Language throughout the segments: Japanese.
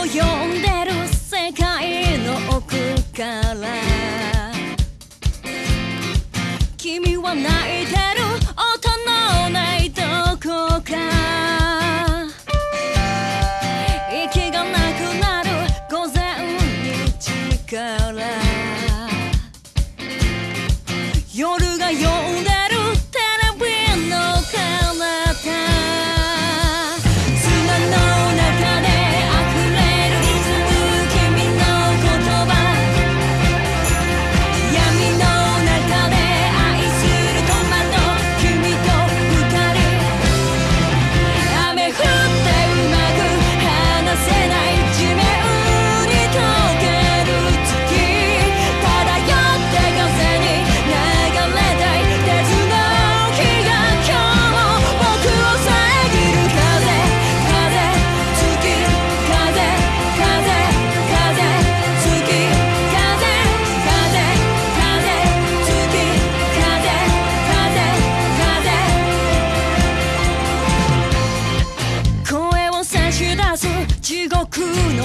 を呼んでる世界の奥から。君は泣いて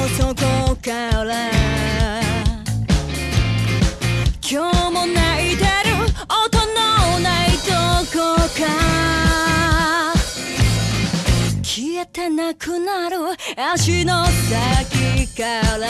底から。今日も泣いてる音のないどこか。消えてなくなる足の先から。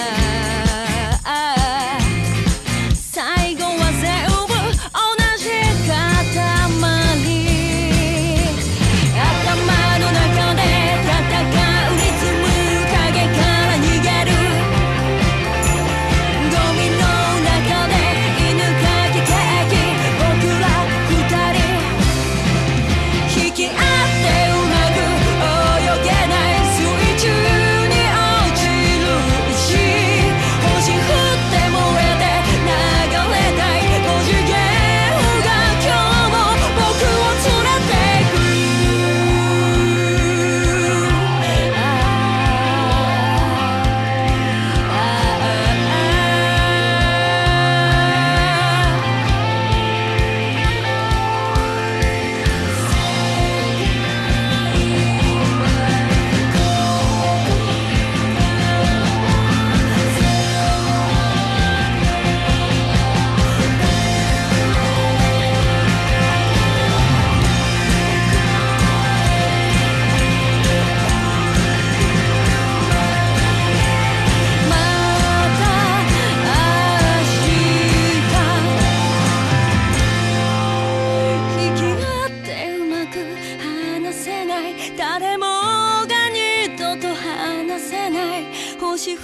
しっ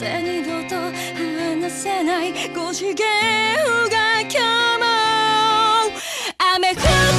て二度と離せない5次元が今日も雨降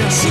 just